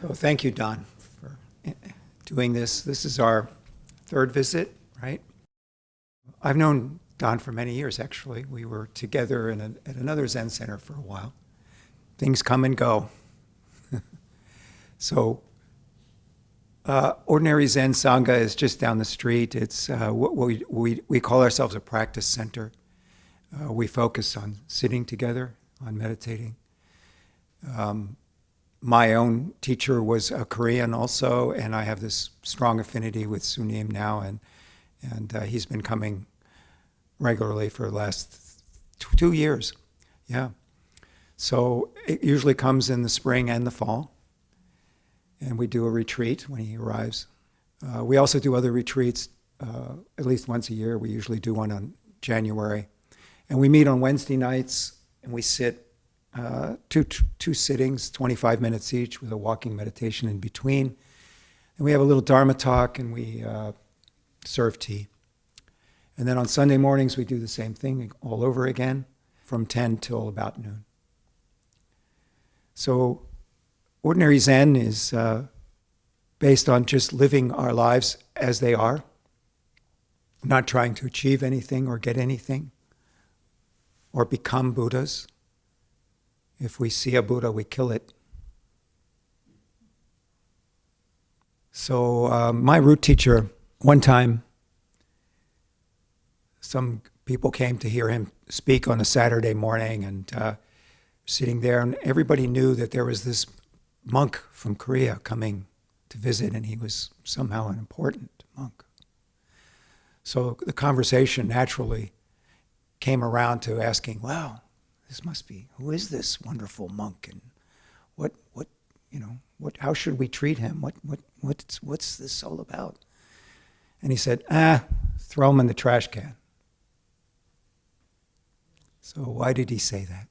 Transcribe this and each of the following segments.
So thank you, Don, for eh, doing this. This is our third visit, right? I've known Don for many years, actually. We were together in a, at another Zen center for a while. Things come and go. so, uh, Ordinary Zen Sangha is just down the street. It's uh, what we, we, we call ourselves a practice center. Uh, we focus on sitting together, on meditating. Um, my own teacher was a Korean also, and I have this strong affinity with Sunim now, and and uh, he's been coming regularly for the last two years. Yeah. So it usually comes in the spring and the fall, and we do a retreat when he arrives. Uh, we also do other retreats uh, at least once a year. We usually do one on January, and we meet on Wednesday nights, and we sit uh, two, two sittings, 25 minutes each, with a walking meditation in between. And we have a little Dharma talk and we uh, serve tea. And then on Sunday mornings, we do the same thing all over again from 10 till about noon. So, ordinary Zen is uh, based on just living our lives as they are, not trying to achieve anything or get anything or become Buddhas. If we see a Buddha, we kill it. So, um, my root teacher, one time, some people came to hear him speak on a Saturday morning and uh, sitting there, and everybody knew that there was this monk from Korea coming to visit, and he was somehow an important monk. So the conversation naturally came around to asking, wow, this must be, who is this wonderful monk? And what, what, you know, what, how should we treat him? What, what, what's, what's this all about? And he said, ah, throw him in the trash can. So why did he say that?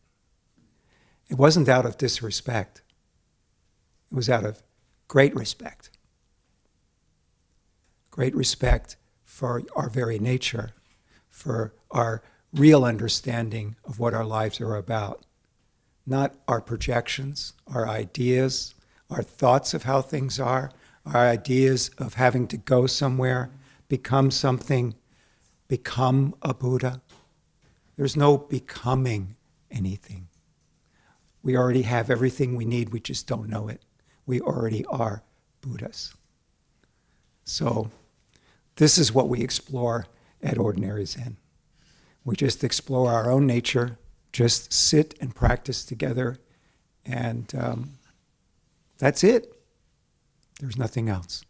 It wasn't out of disrespect. It was out of great respect. Great respect for our very nature, for our real understanding of what our lives are about. Not our projections, our ideas, our thoughts of how things are, our ideas of having to go somewhere, become something, become a Buddha. There's no becoming anything. We already have everything we need, we just don't know it. We already are Buddhas. So, this is what we explore at Ordinary Zen. We just explore our own nature, just sit and practice together, and um, that's it. There's nothing else.